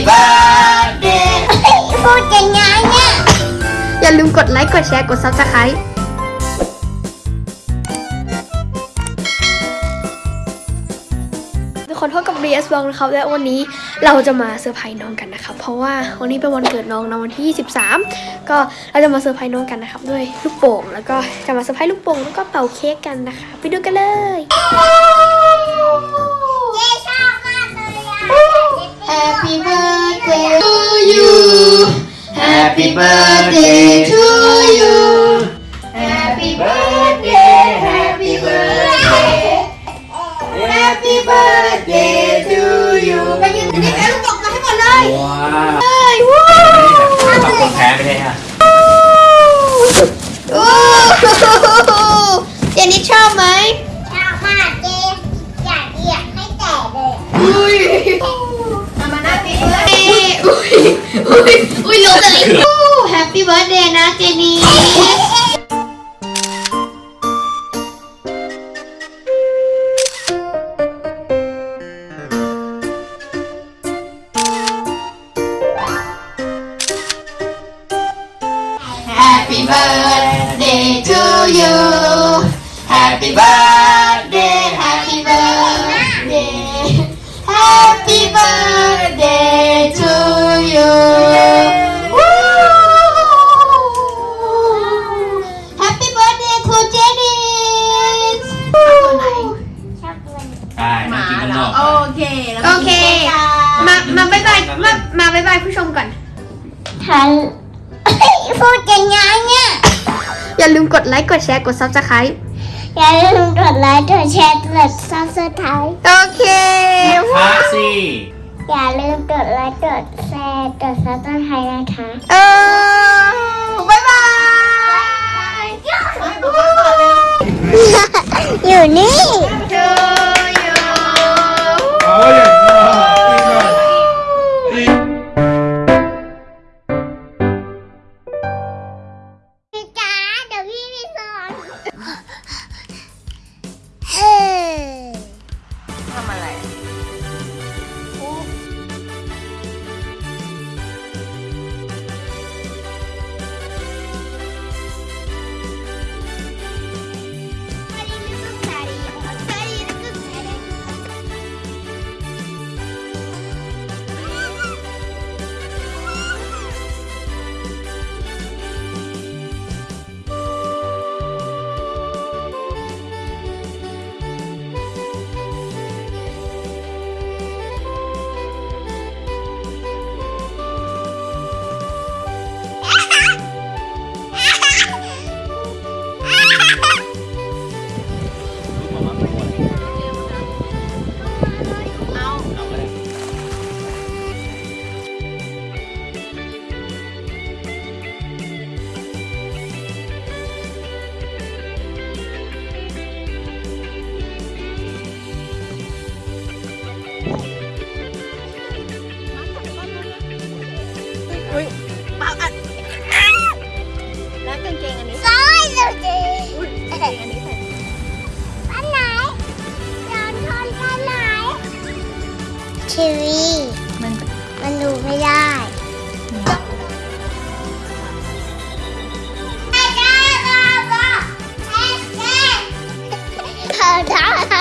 ยังไงเนี่ย อย่าลืมกดไลค์กดแชร์กด Subscribe ทุกคนพบกับ BS วองนะครับและวันนี้เราจะมาเซอร์ไพรส์น้องกันนะครับเพราะว่าวันนี้เป็นวันเกิดน้องนะวันที่ 23 ก็เราจะมาเซอร์ไพรส์น้องกันนะครับด้วยลูกโป่งแล้วก็จะมาเซอร์ไพรส์ลูกโป่งแล้วก็เป่าเค้กกันนะคะ ไปดูกันเลย Happy birthday to you. Happy birthday, happy birthday. Happy birthday to you. Bây giờ đi cả lúc bật cái còn đây. Wow. Wow. Bật con thẻ bên đây ha. Jenny cho mấy? Cho mà chị, chị, chị, mấy trẻ được. แฮปปี้เบิร์ดเดย์นะเจนี่ Happy birthday to you Happy มากินข้างนอกโอเคแล้วโอเคมามา bye bye มามา bye bye ผู้ชมก่อนทันพูดยังไงเนี่ยอย่าลืมกดไลค์กดแชร์กด Subscribe อย่าลืมกดไลค์กดแชร์กด subscribe โอเคพาสิอย่าลืมกดไลค์กดแชร์กด subscribe นะคะเออ bye bye อยู่นี่ thơ đó.